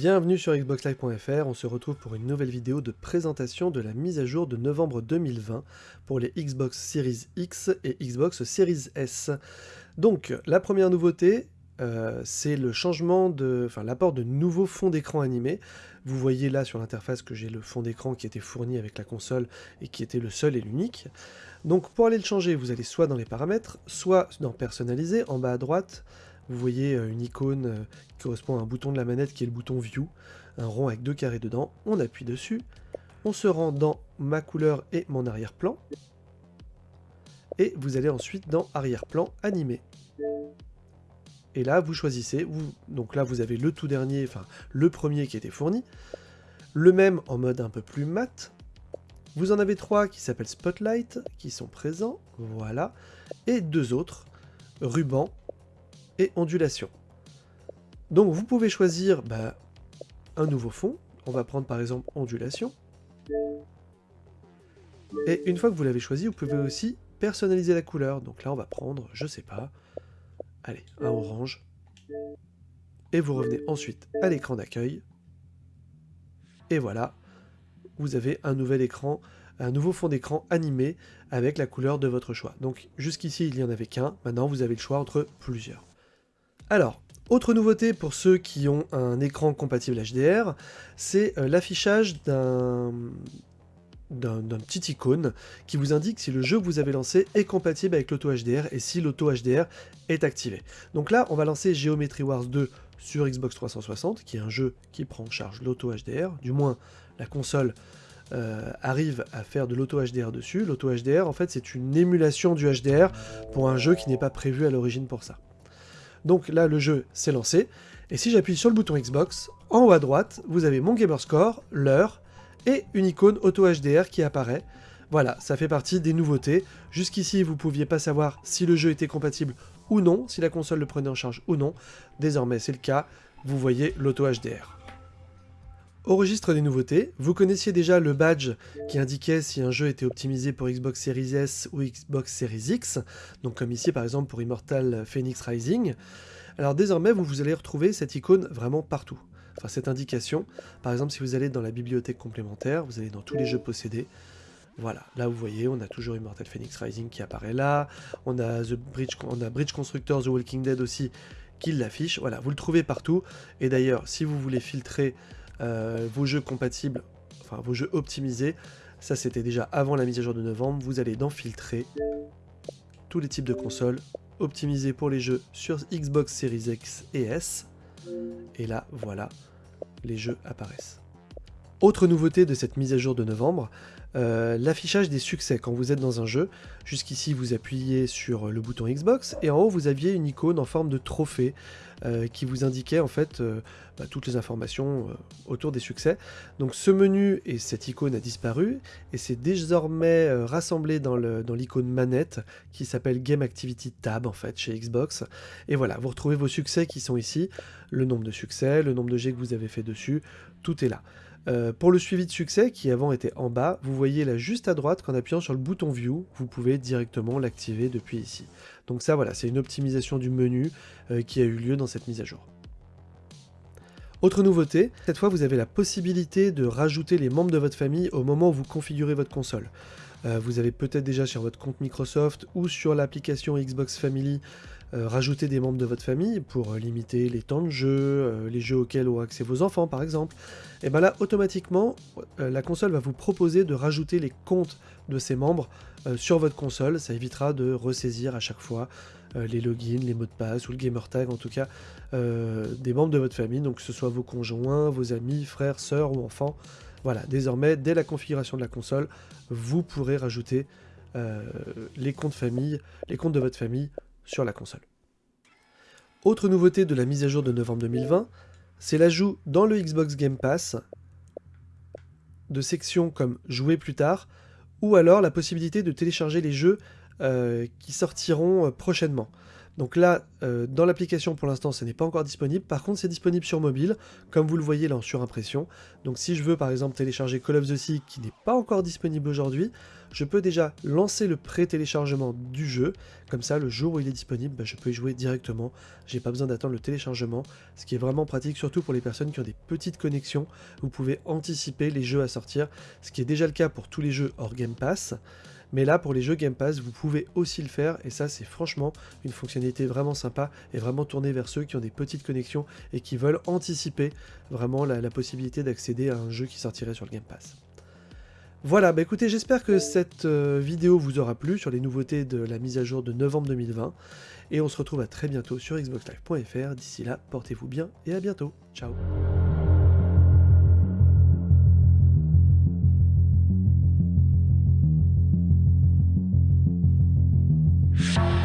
Bienvenue sur xboxlive.fr, on se retrouve pour une nouvelle vidéo de présentation de la mise à jour de novembre 2020 pour les Xbox Series X et Xbox Series S. Donc la première nouveauté, euh, c'est le changement de, l'apport de nouveaux fonds d'écran animés. Vous voyez là sur l'interface que j'ai le fond d'écran qui était fourni avec la console et qui était le seul et l'unique. Donc pour aller le changer, vous allez soit dans les paramètres, soit dans personnaliser en bas à droite, vous voyez euh, une icône euh, qui correspond à un bouton de la manette qui est le bouton View, un rond avec deux carrés dedans, on appuie dessus, on se rend dans ma couleur et mon arrière-plan, et vous allez ensuite dans arrière-plan animé. Et là, vous choisissez, donc là vous avez le tout dernier, enfin le premier qui était fourni, le même en mode un peu plus mat, vous en avez trois qui s'appellent Spotlight, qui sont présents, voilà, et deux autres, ruban et ondulation. Donc vous pouvez choisir bah, un nouveau fond. On va prendre par exemple ondulation. Et une fois que vous l'avez choisi, vous pouvez aussi personnaliser la couleur. Donc là, on va prendre, je sais pas, allez, un orange. Et vous revenez ensuite à l'écran d'accueil. Et voilà, vous avez un nouvel écran, un nouveau fond d'écran animé avec la couleur de votre choix. Donc jusqu'ici, il n'y en avait qu'un. Maintenant, vous avez le choix entre plusieurs. Alors, autre nouveauté pour ceux qui ont un écran compatible HDR, c'est euh, l'affichage d'un petit icône qui vous indique si le jeu que vous avez lancé est compatible avec l'auto HDR et si l'auto HDR est activé. Donc là, on va lancer Geometry Wars 2 sur Xbox 360, qui est un jeu qui prend en charge l'auto HDR, du moins la console euh, arrive à faire de l'auto HDR dessus. L'auto HDR, en fait, c'est une émulation du HDR pour un jeu qui n'est pas prévu à l'origine pour ça. Donc là, le jeu s'est lancé. Et si j'appuie sur le bouton Xbox, en haut à droite, vous avez mon Gamerscore, l'heure, et une icône Auto HDR qui apparaît. Voilà, ça fait partie des nouveautés. Jusqu'ici, vous ne pouviez pas savoir si le jeu était compatible ou non, si la console le prenait en charge ou non. Désormais, c'est le cas. Vous voyez l'Auto HDR. Au registre des nouveautés, vous connaissiez déjà le badge qui indiquait si un jeu était optimisé pour Xbox Series S ou Xbox Series X, donc comme ici par exemple pour Immortal Phoenix Rising. Alors désormais, vous, vous allez retrouver cette icône vraiment partout. Enfin, cette indication, par exemple si vous allez dans la bibliothèque complémentaire, vous allez dans tous les jeux possédés, voilà, là vous voyez, on a toujours Immortal Phoenix Rising qui apparaît là, on a, The Bridge, on a Bridge Constructor The Walking Dead aussi qui l'affiche, voilà, vous le trouvez partout, et d'ailleurs, si vous voulez filtrer vos jeux compatibles, enfin vos jeux optimisés, ça c'était déjà avant la mise à jour de novembre, vous allez dans filtrer. Tous les types de consoles, optimisés pour les jeux sur Xbox Series X et S, et là voilà, les jeux apparaissent. Autre nouveauté de cette mise à jour de novembre, euh, l'affichage des succès quand vous êtes dans un jeu. Jusqu'ici, vous appuyez sur le bouton Xbox et en haut, vous aviez une icône en forme de trophée euh, qui vous indiquait en fait euh, bah, toutes les informations autour des succès. Donc ce menu et cette icône a disparu et c'est désormais rassemblé dans l'icône manette qui s'appelle Game Activity Tab en fait chez Xbox. Et voilà, vous retrouvez vos succès qui sont ici, le nombre de succès, le nombre de jets que vous avez fait dessus, tout est là. Euh, pour le suivi de succès, qui avant était en bas, vous voyez là juste à droite qu'en appuyant sur le bouton View, vous pouvez directement l'activer depuis ici. Donc ça voilà, c'est une optimisation du menu euh, qui a eu lieu dans cette mise à jour. Autre nouveauté, cette fois vous avez la possibilité de rajouter les membres de votre famille au moment où vous configurez votre console. Euh, vous avez peut-être déjà sur votre compte Microsoft ou sur l'application Xbox Family euh, rajouter des membres de votre famille pour euh, limiter les temps de jeu, les jeux auxquels ont accès vos enfants par exemple, et bien là automatiquement la console va vous proposer de rajouter les comptes de ces membres sur votre console, ça évitera de ressaisir à chaque fois les logins, les mots de passe ou le gamer tag en tout cas des membres de votre famille, donc que ce soit vos conjoints, vos amis, frères, sœurs ou enfants, voilà, désormais, dès la configuration de la console, vous pourrez rajouter euh, les comptes famille, les comptes de votre famille sur la console. Autre nouveauté de la mise à jour de novembre 2020, c'est l'ajout dans le Xbox Game Pass de sections comme Jouer plus tard, ou alors la possibilité de télécharger les jeux euh, qui sortiront euh, prochainement. Donc là, euh, dans l'application pour l'instant, ce n'est pas encore disponible. Par contre, c'est disponible sur mobile, comme vous le voyez là en surimpression. Donc si je veux par exemple télécharger Call of the Sea qui n'est pas encore disponible aujourd'hui, je peux déjà lancer le pré-téléchargement du jeu. Comme ça, le jour où il est disponible, bah, je peux y jouer directement. J'ai pas besoin d'attendre le téléchargement, ce qui est vraiment pratique, surtout pour les personnes qui ont des petites connexions. Vous pouvez anticiper les jeux à sortir, ce qui est déjà le cas pour tous les jeux hors Game Pass. Mais là, pour les jeux Game Pass, vous pouvez aussi le faire, et ça, c'est franchement une fonctionnalité vraiment sympa, et vraiment tournée vers ceux qui ont des petites connexions et qui veulent anticiper vraiment la, possibilité d'accéder à un jeu qui sortirait sur le Game Pass. Voilà, bah écoutez, j'espère que cette euh, vidéo vous aura plu sur les nouveautés de la mise à jour de novembre 2020, et on se retrouve à très bientôt sur xboxlive.fr. D'ici là, portez-vous bien et à bientôt. Ciao Mm-hmm.